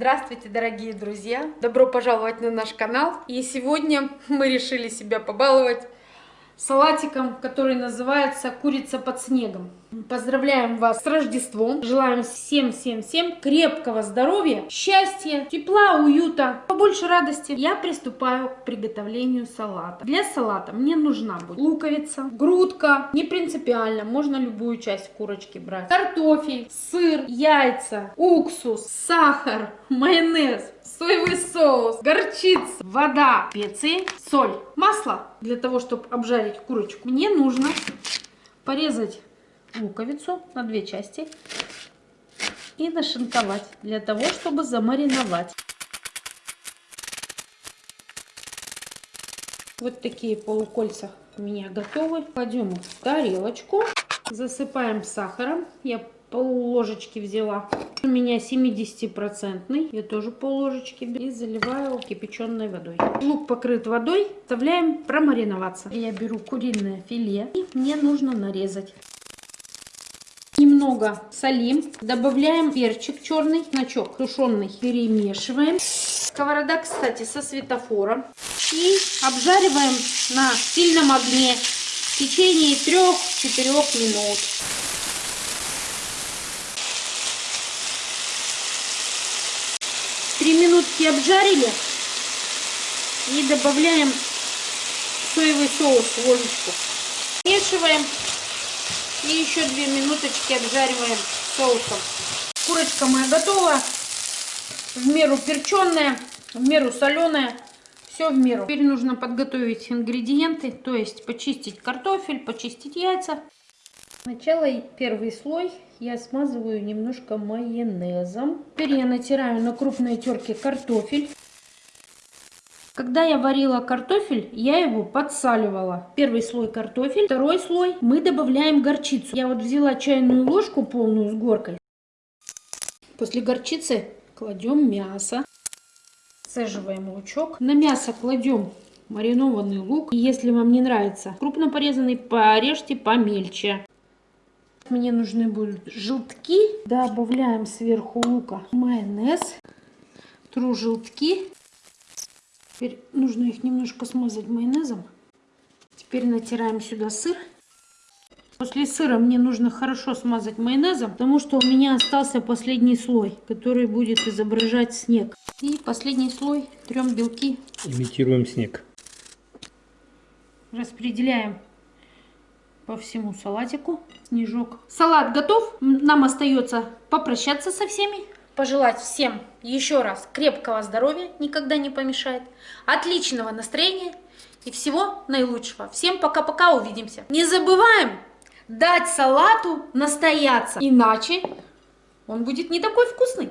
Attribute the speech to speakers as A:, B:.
A: Здравствуйте, дорогие друзья! Добро пожаловать на наш канал. И сегодня мы решили себя побаловать салатиком, который называется «Курица под снегом». Поздравляем вас с Рождеством. Желаем всем-всем-всем крепкого здоровья, счастья, тепла, уюта, побольше радости. Я приступаю к приготовлению салата. Для салата мне нужна будет луковица, грудка, не принципиально, можно любую часть курочки брать, картофель, сыр, яйца, уксус, сахар, майонез, соевый соус, горчица, вода, специи, соль, масло. Для того, чтобы обжарить курочку, мне нужно порезать луковицу на две части и нашинковать для того, чтобы замариновать. Вот такие полукольца у меня готовы. Кладем их в тарелочку, засыпаем сахаром. Я пол ложечки взяла. У меня 70-процентный. Я тоже пол ложечки и заливаю кипяченой водой. Лук покрыт водой. Оставляем промариноваться. Я беру куриное филе и мне нужно нарезать. Немного солим. Добавляем перчик черный, значок тушеный. Перемешиваем. Сковорода, кстати, со светофором. И обжариваем на сильном огне в течение 3-4 минут. Три минутки обжарили и добавляем соевый соус в ложечку. Смешиваем и еще две минуточки обжариваем соусом. Курочка моя готова. В меру перченая, в меру соленая. Все в меру. Теперь нужно подготовить ингредиенты, то есть почистить картофель, почистить яйца. Сначала первый слой я смазываю немножко майонезом. Теперь я натираю на крупной терке картофель. Когда я варила картофель, я его подсаливала. Первый слой картофель, второй слой мы добавляем горчицу. Я вот взяла чайную ложку полную с горкой. После горчицы кладем мясо. Саживаем лучок. На мясо кладем маринованный лук. И если вам не нравится крупно порезанный, порежьте помельче. Мне нужны будут желтки. Добавляем сверху лука майонез. Тру желтки. Теперь нужно их немножко смазать майонезом. Теперь натираем сюда сыр. После сыра мне нужно хорошо смазать майонезом, потому что у меня остался последний слой, который будет изображать снег. И последний слой трем белки.
B: Имитируем снег.
A: Распределяем по всему салатику снежок. Салат готов. Нам остается попрощаться со всеми пожелать всем еще раз крепкого здоровья, никогда не помешает, отличного настроения и всего наилучшего. Всем пока-пока, увидимся. Не забываем дать салату настояться, иначе он будет не такой вкусный.